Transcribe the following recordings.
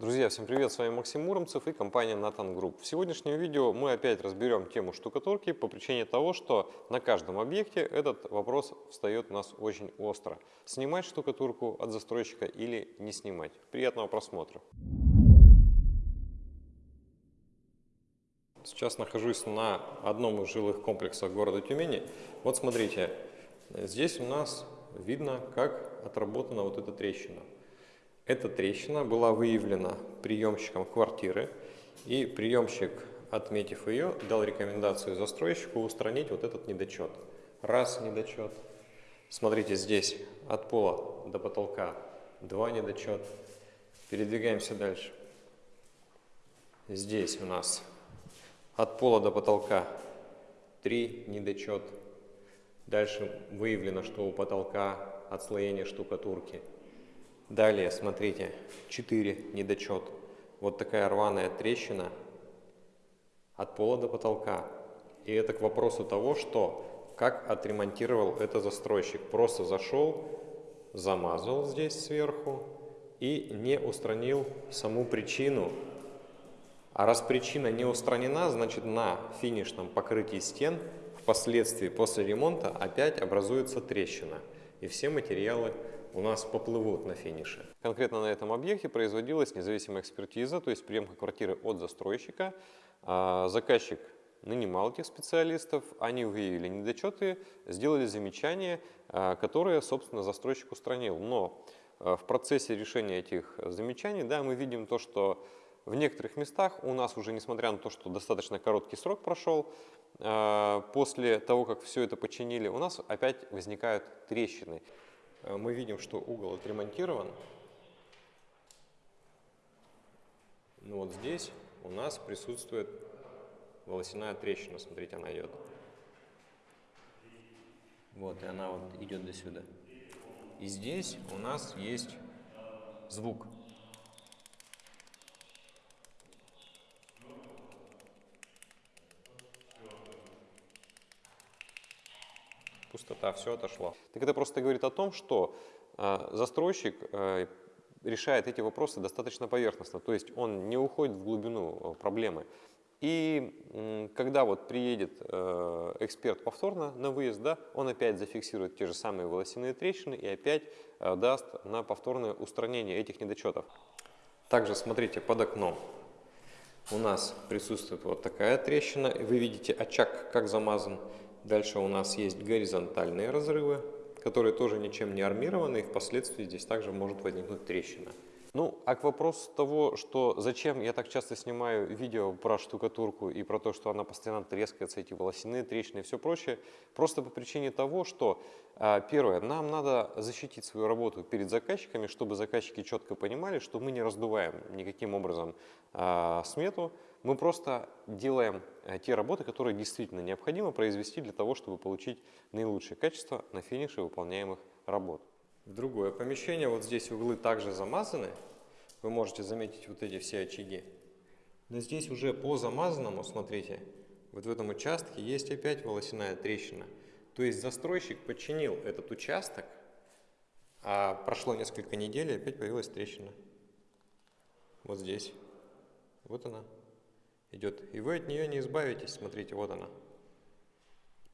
Друзья, всем привет! С вами Максим Муромцев и компания Nathan Group. В сегодняшнем видео мы опять разберем тему штукатурки по причине того, что на каждом объекте этот вопрос встает у нас очень остро. Снимать штукатурку от застройщика или не снимать. Приятного просмотра! Сейчас нахожусь на одном из жилых комплексов города Тюмени. Вот смотрите, здесь у нас видно, как отработана вот эта трещина. Эта трещина была выявлена приемщиком квартиры, и приемщик, отметив ее, дал рекомендацию застройщику устранить вот этот недочет. Раз недочет. Смотрите, здесь от пола до потолка два недочет. Передвигаемся дальше. Здесь у нас от пола до потолка три недочет. Дальше выявлено, что у потолка отслоение штукатурки Далее, смотрите, 4 недочет. Вот такая рваная трещина от пола до потолка. И это к вопросу того, что как отремонтировал это застройщик. Просто зашел, замазал здесь сверху и не устранил саму причину. А раз причина не устранена, значит на финишном покрытии стен впоследствии после ремонта опять образуется трещина. И все материалы у нас поплывут на финише. Конкретно на этом объекте производилась независимая экспертиза, то есть приемка квартиры от застройщика. А, заказчик нанимал этих специалистов, они выявили недочеты, сделали замечания, а, которые, собственно, застройщик устранил. Но а, в процессе решения этих замечаний, да, мы видим то, что в некоторых местах у нас уже, несмотря на то, что достаточно короткий срок прошел, после того, как все это починили, у нас опять возникают трещины. Э, мы видим, что угол отремонтирован. Но вот здесь у нас присутствует волосяная трещина. Смотрите, она идет. Вот, и она вот идет до сюда. И здесь у нас есть звук. Пустота, все отошло. Так это просто говорит о том, что э, застройщик э, решает эти вопросы достаточно поверхностно, то есть он не уходит в глубину э, проблемы. И когда вот приедет э, эксперт повторно на выезд, да, он опять зафиксирует те же самые волосяные трещины и опять даст на повторное устранение этих недочетов. Также смотрите под окном. У нас присутствует вот такая трещина. Вы видите очаг как замазан. Дальше у нас есть горизонтальные разрывы, которые тоже ничем не армированы, и впоследствии здесь также может возникнуть трещина. Ну, а к вопросу того, что зачем я так часто снимаю видео про штукатурку и про то, что она постоянно трескается, эти волосяные трещины и все прочее, просто по причине того, что, а, первое, нам надо защитить свою работу перед заказчиками, чтобы заказчики четко понимали, что мы не раздуваем никаким образом а, смету, мы просто делаем а, те работы, которые действительно необходимо произвести для того, чтобы получить наилучшее качество на финише выполняемых работ в другое помещение. Вот здесь углы также замазаны. Вы можете заметить вот эти все очаги. Но здесь уже по замазанному, смотрите, вот в этом участке есть опять волосяная трещина. То есть застройщик подчинил этот участок, а прошло несколько недель и опять появилась трещина. Вот здесь. Вот она идет. И вы от нее не избавитесь. Смотрите, вот она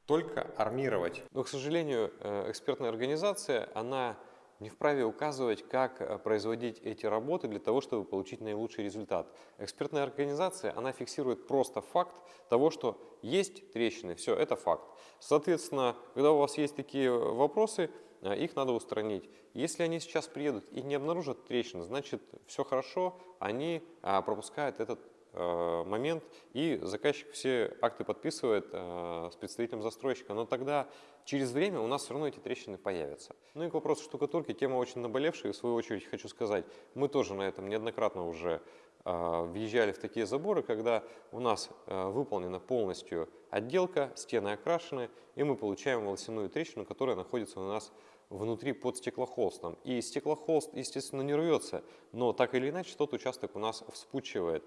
только армировать. Но, к сожалению, э, экспертная организация, она не вправе указывать, как э, производить эти работы для того, чтобы получить наилучший результат. Экспертная организация, она фиксирует просто факт того, что есть трещины, все, это факт. Соответственно, когда у вас есть такие вопросы, э, их надо устранить. Если они сейчас приедут и не обнаружат трещин, значит все хорошо, они пропускают этот момент, и заказчик все акты подписывает э, с представителем застройщика, но тогда через время у нас все равно эти трещины появятся. Ну и к вопросу штукатурки, тема очень наболевшая, и в свою очередь хочу сказать, мы тоже на этом неоднократно уже э, въезжали в такие заборы, когда у нас выполнена полностью отделка, стены окрашены, и мы получаем волосяную трещину, которая находится у нас внутри под стеклохолстом. И стеклохолст, естественно, не рвется, но так или иначе тот участок у нас вспучивает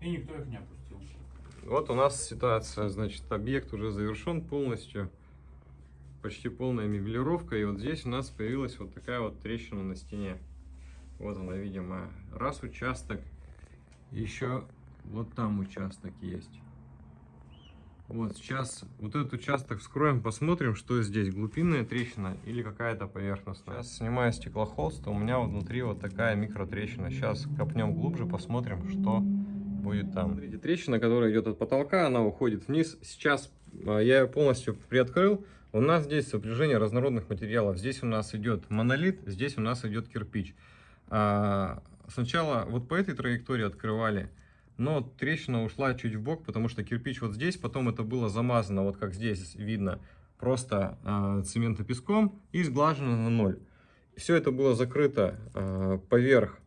и никто их не опустил. Вот у нас ситуация, значит, объект уже завершен полностью, почти полная мебелировка, и вот здесь у нас появилась вот такая вот трещина на стене. Вот она, видимо, раз участок, Еще вот там участок есть. Вот сейчас вот этот участок вскроем, посмотрим, что здесь, глубинная трещина или какая-то поверхностная. Сейчас снимаю стеклохолст, у меня внутри вот такая микротрещина. Сейчас копнем глубже, посмотрим, что будет там. Смотрите, трещина, которая идет от потолка, она уходит вниз. Сейчас а, я ее полностью приоткрыл. У нас здесь сопряжение разнородных материалов. Здесь у нас идет монолит, здесь у нас идет кирпич. А, сначала вот по этой траектории открывали но трещина ушла чуть в бок, потому что кирпич вот здесь, потом это было замазано, вот как здесь видно, просто э, цементопеском и сглажено на ноль. Все это было закрыто э, поверх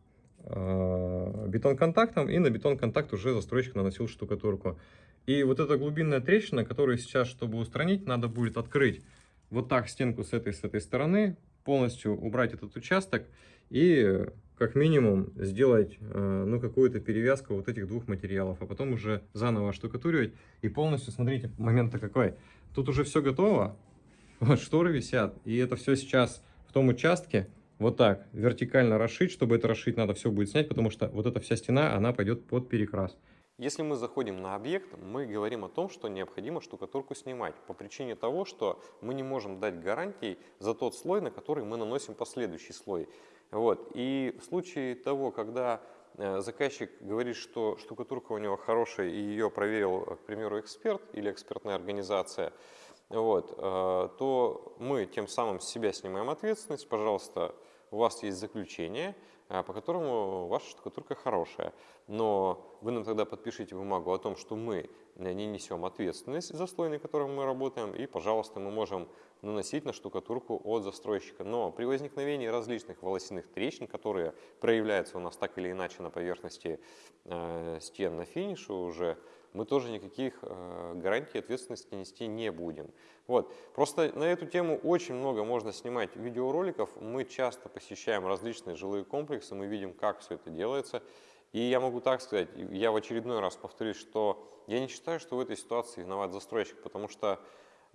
э, бетон-контактом, и на бетон-контакт уже застройщик наносил штукатурку. И вот эта глубинная трещина, которую сейчас, чтобы устранить, надо будет открыть вот так стенку с этой, с этой стороны, полностью убрать этот участок и как минимум сделать э, ну, какую-то перевязку вот этих двух материалов, а потом уже заново штукатуривать. И полностью, смотрите, момент-то какой. Тут уже все готово, вот шторы висят, и это все сейчас в том участке вот так вертикально расшить. Чтобы это расшить, надо все будет снять, потому что вот эта вся стена, она пойдет под перекрас. Если мы заходим на объект, мы говорим о том, что необходимо штукатурку снимать по причине того, что мы не можем дать гарантий за тот слой, на который мы наносим последующий слой. Вот. И в случае того, когда э, заказчик говорит, что штукатурка у него хорошая и ее проверил, к примеру, эксперт или экспертная организация, вот, э, то мы тем самым с себя снимаем ответственность. Пожалуйста, у вас есть заключение, э, по которому ваша штукатурка хорошая. Но вы нам тогда подпишите бумагу о том, что мы не несем ответственность за слой, на котором мы работаем, и, пожалуйста, мы можем наносить на штукатурку от застройщика. Но при возникновении различных волосяных трещин, которые проявляются у нас так или иначе на поверхности э, стен на финише уже, мы тоже никаких э, гарантий ответственности нести не будем. Вот. Просто на эту тему очень много можно снимать видеороликов. Мы часто посещаем различные жилые комплексы, мы видим, как все это делается. И я могу так сказать, я в очередной раз повторюсь, что я не считаю, что в этой ситуации виноват застройщик, потому что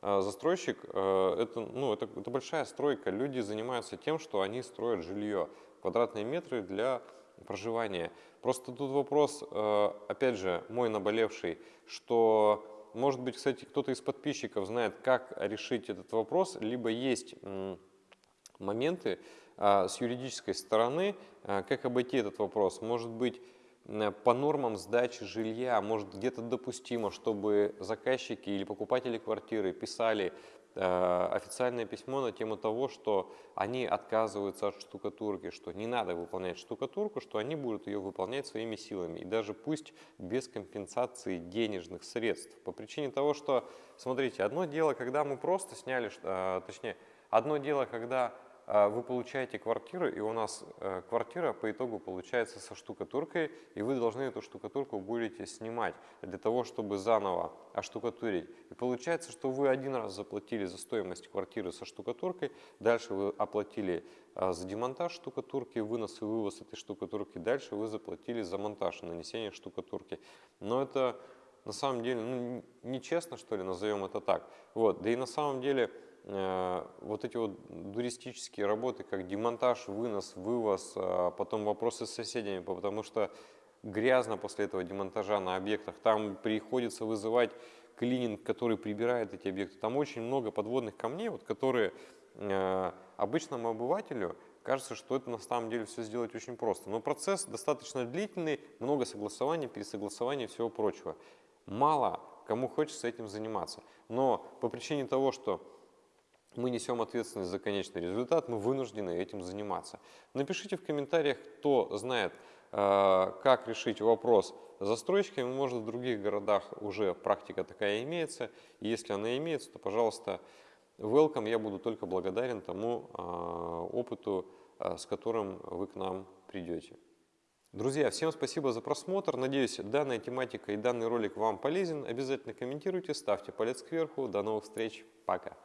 э, застройщик э, это, ну, это, это большая стройка. Люди занимаются тем, что они строят жилье, квадратные метры для проживания. Просто тут вопрос, э, опять же, мой наболевший, что, может быть, кстати, кто-то из подписчиков знает, как решить этот вопрос, либо есть моменты с юридической стороны, как обойти этот вопрос. Может быть, Э, по нормам сдачи жилья, может где-то допустимо, чтобы заказчики или покупатели квартиры писали э, официальное письмо на тему того, что они отказываются от штукатурки, что не надо выполнять штукатурку, что они будут ее выполнять своими силами. И даже пусть без компенсации денежных средств. По причине того, что, смотрите, одно дело, когда мы просто сняли, э, точнее, одно дело, когда вы получаете квартиру, и у нас э, квартира по итогу получается со штукатуркой, и вы должны эту штукатурку будете снимать для того, чтобы заново оштукатурить. И получается, что вы один раз заплатили за стоимость квартиры со штукатуркой, дальше вы оплатили а, за демонтаж штукатурки, вынос и вывоз этой штукатурки, дальше вы заплатили за монтаж нанесение штукатурки. Но это на самом деле ну, нечестно, что ли, назовем это так. Вот. Да и на самом деле Э, вот эти вот туристические работы, как демонтаж, вынос, вывоз, а потом вопросы с соседями, потому что грязно после этого демонтажа на объектах, там приходится вызывать клининг, который прибирает эти объекты. Там очень много подводных камней, вот, которые э, обычному обывателю кажется, что это на самом деле все сделать очень просто. Но процесс достаточно длительный, много согласований, пересогласований и всего прочего. Мало кому хочется этим заниматься. Но по причине того, что мы несем ответственность за конечный результат, мы вынуждены этим заниматься. Напишите в комментариях, кто знает, э, как решить вопрос с застройщиками. Может, в других городах уже практика такая имеется. И если она имеется, то, пожалуйста, welcome. Я буду только благодарен тому э, опыту, э, с которым вы к нам придете. Друзья, всем спасибо за просмотр. Надеюсь, данная тематика и данный ролик вам полезен. Обязательно комментируйте, ставьте палец кверху. До новых встреч. Пока.